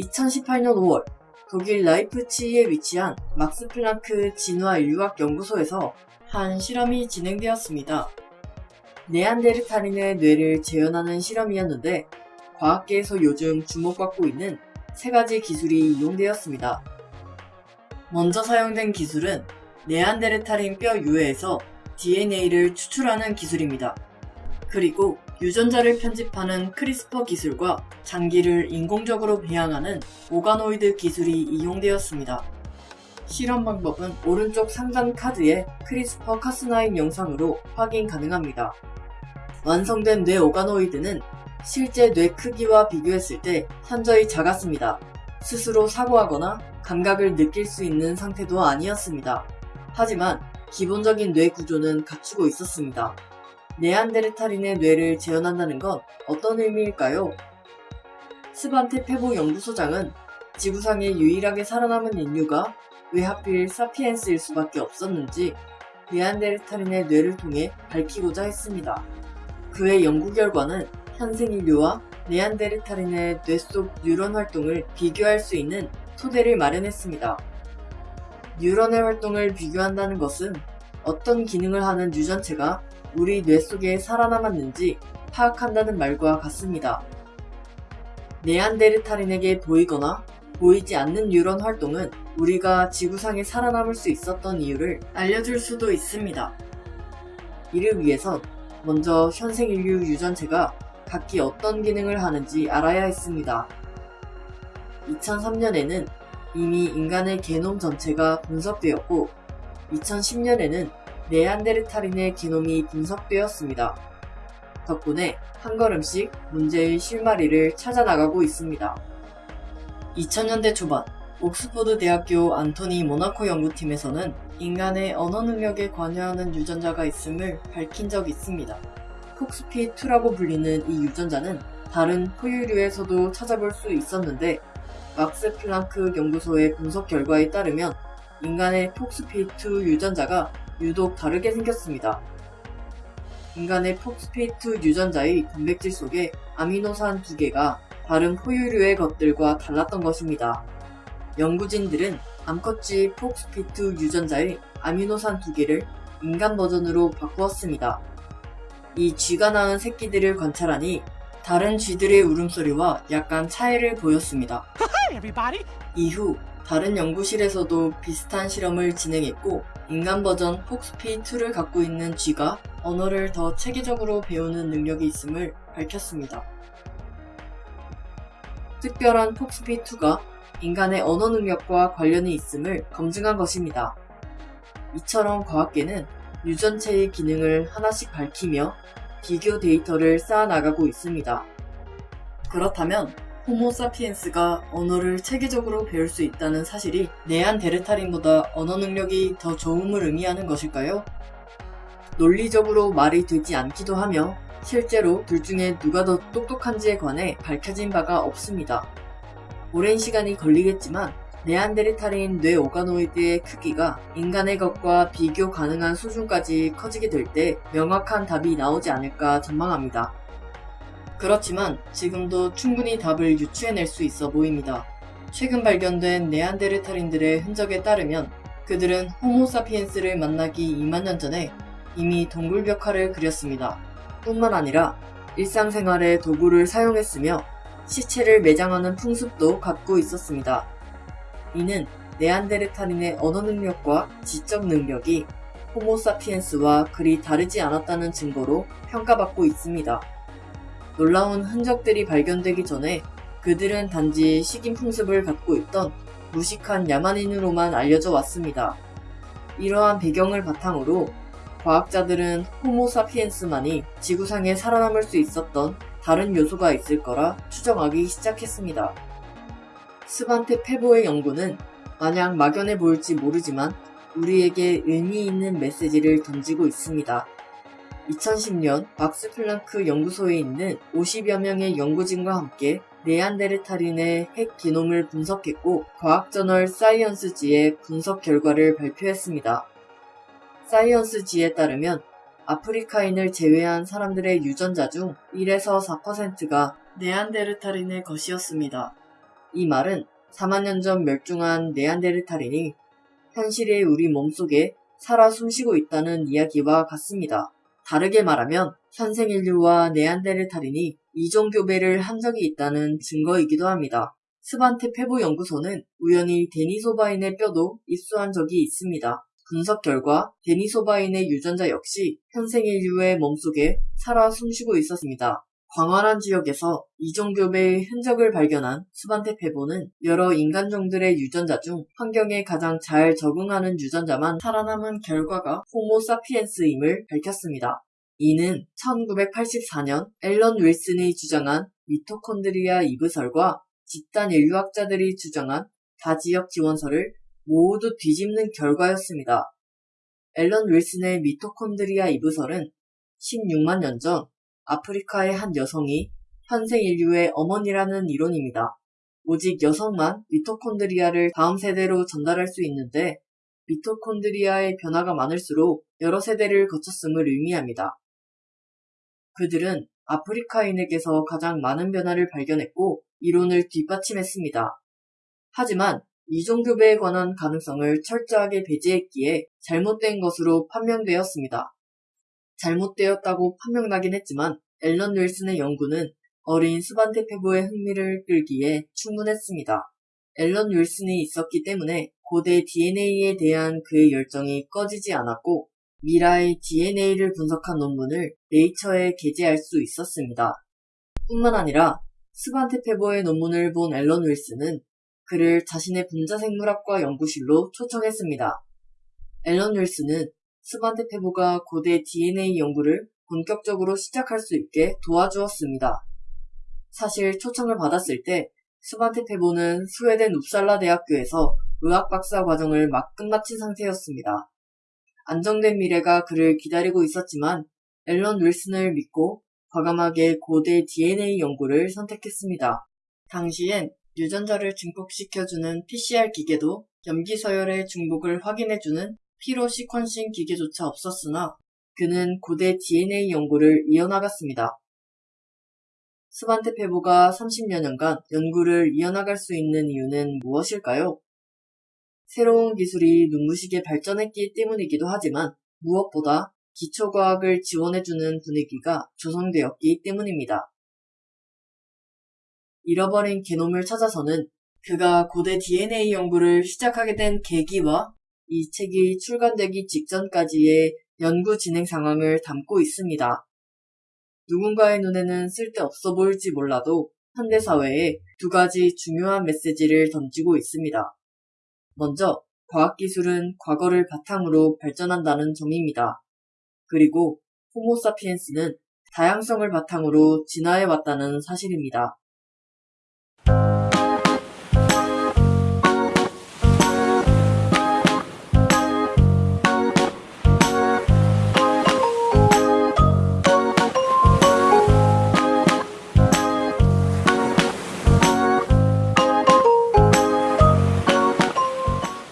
2018년 5월 독일 라이프치히에 위치한 막스 플랑크 진화 인류학 연구소에서 한 실험이 진행되었습니다. 네안데르탈인의 뇌를 재현하는 실험이었는데 과학계에서 요즘 주목받고 있는 세 가지 기술이 이용되었습니다. 먼저 사용된 기술은 네안데르탈인 뼈 유해에서 DNA를 추출하는 기술입니다. 그리고 유전자를 편집하는 CRISPR 기술과 장기를 인공적으로 배양하는 오가노이드 기술이 이용되었습니다. 실험 방법은 오른쪽 상단 카드의 CRISPR Cas9 영상으로 확인 가능합니다. 완성된 뇌 organoid는 실제 뇌 크기와 비교했을 때 현저히 작았습니다. 스스로 사고하거나 감각을 느낄 수 있는 상태도 아니었습니다. 하지만 기본적인 뇌 구조는 갖추고 있었습니다. 네안데르탈인의 뇌를 재현한다는 건 어떤 의미일까요? 스반테 페보 연구소장은 지구상에 유일하게 살아남은 인류가 왜 하필 사피엔스일 수밖에 없었는지 네안데르탈인의 뇌를 통해 밝히고자 했습니다. 그의 연구 결과는 현생 인류와 네안데르탈인의 뇌 속 뉴런 활동을 비교할 수 있는 토대를 마련했습니다. 뉴런의 활동을 비교한다는 것은 어떤 기능을 하는 유전체가 우리 뇌 속에 살아남았는지 파악한다는 말과 같습니다. 네안데르탈인에게 보이거나 보이지 않는 뉴런 활동은 우리가 지구상에 살아남을 수 있었던 이유를 알려줄 수도 있습니다. 이를 위해선 먼저 현생 인류 유전체가 각기 어떤 기능을 하는지 알아야 했습니다. 2003년에는 이미 인간의 게놈 전체가 분석되었고 2010년에는 네안데르탈인의 게놈이 분석되었습니다. 덕분에 한 걸음씩 문제의 실마리를 찾아나가고 있습니다. 2000년대 초반 옥스퍼드 대학교 안토니 모나코 연구팀에서는 인간의 언어 능력에 관여하는 유전자가 있음을 밝힌 적이 있습니다. 폭스피2라고 불리는 이 유전자는 다른 포유류에서도 찾아볼 수 있었는데 막스 플랑크 연구소의 분석 결과에 따르면 인간의 폭스피2 유전자가 유독 다르게 생겼습니다. 인간의 폭스피2 유전자의 단백질 속에 아미노산 두 개가 다른 포유류의 것들과 달랐던 것입니다. 연구진들은 암컷쥐 폭스피2 유전자의 아미노산 두 개를 인간 버전으로 바꾸었습니다. 이 쥐가 낳은 새끼들을 관찰하니 다른 쥐들의 울음소리와 약간 차이를 보였습니다. 이후 다른 연구실에서도 비슷한 실험을 진행했고 인간 버전 폭스피2를 갖고 있는 쥐가 언어를 더 체계적으로 배우는 능력이 있음을 밝혔습니다. 특별한 폭스피2가 인간의 언어 능력과 관련이 있음을 검증한 것입니다. 이처럼 과학계는 유전체의 기능을 하나씩 밝히며 비교 데이터를 쌓아나가고 있습니다. 그렇다면 호모사피엔스가 언어를 체계적으로 배울 수 있다는 사실이 네안데르탈인보다 언어 능력이 더 좋음을 의미하는 것일까요? 논리적으로 말이 되지 않기도 하며 실제로 둘 중에 누가 더 똑똑한지에 관해 밝혀진 바가 없습니다. 오랜 시간이 걸리겠지만 네안데르탈인 뇌 organoid의 크기가 인간의 것과 비교 가능한 수준까지 커지게 될 때 명확한 답이 나오지 않을까 전망합니다. 그렇지만 지금도 충분히 답을 유추해낼 수 있어 보입니다. 최근 발견된 네안데르탈인들의 흔적에 따르면 그들은 호모사피엔스를 만나기 2만 년 전에 이미 동굴 벽화를 그렸습니다. 뿐만 아니라 일상생활에 도구를 사용했으며 시체를 매장하는 풍습도 갖고 있었습니다. 이는 네안데르탈인의 언어 능력과 지적 능력이 호모사피엔스와 그리 다르지 않았다는 증거로 평가받고 있습니다. 놀라운 흔적들이 발견되기 전에 그들은 단지 식인 풍습을 갖고 있던 무식한 야만인으로만 알려져 왔습니다. 이러한 배경을 바탕으로 과학자들은 호모사피엔스만이 지구상에 살아남을 수 있었던 다른 요소가 있을 거라 추정하기 시작했습니다. 스반테 페보의 연구는 마냥 막연해 보일지 모르지만 우리에게 의미 있는 메시지를 던지고 있습니다. 2010년 막스 플랑크 연구소에 있는 50여 명의 연구진과 함께 네안데르탈인의 핵 기놈을 분석했고 과학 저널 사이언스지에 분석 결과를 발표했습니다. 사이언스지에 따르면 아프리카인을 제외한 사람들의 유전자 중 1에서 4%가 네안데르탈인의 것이었습니다. 이 말은 4만 년 전 멸종한 네안데르탈인이 현실의 우리 몸속에 살아 숨쉬고 있다는 이야기와 같습니다. 다르게 말하면 현생 인류와 네안데르탈인이 이종 교배를 한 적이 있다는 증거이기도 합니다. 스반테 페보 연구소는 우연히 데니소바인의 뼈도 입수한 적이 있습니다. 분석 결과 데니소바인의 유전자 역시 현생 인류의 몸속에 살아 숨쉬고 있었습니다. 광활한 지역에서 이종교배의 흔적을 발견한 스반테 페보는 여러 인간종들의 유전자 중 환경에 가장 잘 적응하는 유전자만 살아남은 결과가 호모사피엔스임을 밝혔습니다. 이는 1984년 앨런 윌슨이 주장한 미토콘드리아 이브설과 집단 인류학자들이 주장한 다지역 지원설을 모두 뒤집는 결과였습니다. 앨런 윌슨의 미토콘드리아 이브설은 16만 년 전 아프리카의 한 여성이 현생 인류의 어머니라는 이론입니다. 오직 여성만 미토콘드리아를 다음 세대로 전달할 수 있는데 미토콘드리아의 변화가 많을수록 여러 세대를 거쳤음을 의미합니다. 그들은 아프리카인에게서 가장 많은 변화를 발견했고 이론을 뒷받침했습니다. 하지만 이종교배에 관한 가능성을 철저하게 배제했기에 잘못된 것으로 판명되었습니다. 잘못되었다고 판명나긴 했지만 앨런 윌슨의 연구는 어린 스반테 페보의 흥미를 끌기에 충분했습니다. 앨런 윌슨이 있었기 때문에 고대 DNA에 대한 그의 열정이 꺼지지 않았고 미라의 DNA를 분석한 논문을 네이처에 게재할 수 있었습니다. 뿐만 아니라 스반테 페보의 논문을 본 앨런 윌슨은 그를 자신의 분자생물학과 연구실로 초청했습니다. 앨런 윌슨은 스반테 페보가 고대 DNA 연구를 본격적으로 시작할 수 있게 도와주었습니다. 사실 초청을 받았을 때 스반테 페보는 스웨덴 웁살라 대학교에서 의학 박사 과정을 막 끝마친 상태였습니다. 안정된 미래가 그를 기다리고 있었지만 앨런 윌슨을 믿고 과감하게 고대 DNA 연구를 선택했습니다. 당시엔 유전자를 증폭시켜주는 PCR 기계도 염기 서열의 중복을 확인해주는 피로 시퀀싱 기계조차 없었으나 그는 고대 DNA 연구를 이어나갔습니다. 스반테 페보가 30여 년간 연구를 이어나갈 수 있는 이유는 무엇일까요? 새로운 기술이 눈부시게 발전했기 때문이기도 하지만 무엇보다 기초과학을 지원해주는 분위기가 조성되었기 때문입니다. 잃어버린 게놈을 찾아서는 그가 고대 DNA 연구를 시작하게 된 계기와 이 책이 출간되기 직전까지의 연구 진행 상황을 담고 있습니다. 누군가의 눈에는 쓸데없어 보일지 몰라도 현대사회에 두 가지 중요한 메시지를 던지고 있습니다. 먼저, 과학기술은 과거를 바탕으로 발전한다는 점입니다. 그리고 호모사피엔스는 다양성을 바탕으로 진화해왔다는 사실입니다.